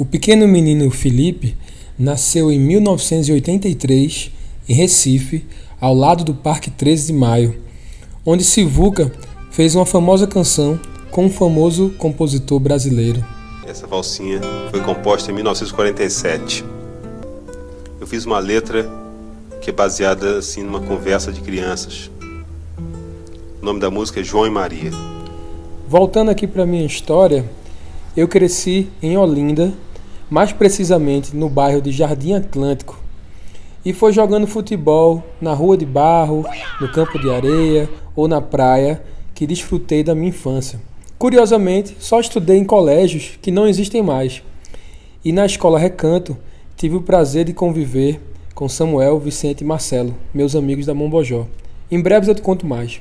O pequeno menino Felipe nasceu em 1983 em Recife, ao lado do Parque 13 de Maio, onde Sivuca fez uma famosa canção com um famoso compositor brasileiro. Essa valsinha foi composta em 1947. Eu fiz uma letra que é baseada assim numa conversa de crianças. O nome da música é João e Maria. Voltando aqui para minha história, eu cresci em Olinda, mais precisamente no bairro de Jardim Atlântico, e foi jogando futebol na rua de barro, no campo de areia ou na praia que desfrutei da minha infância. Curiosamente, só estudei em colégios que não existem mais. E na escola Recanto, tive o prazer de conviver com Samuel, Vicente e Marcelo, meus amigos da Mombojó. Em breve eu te conto mais.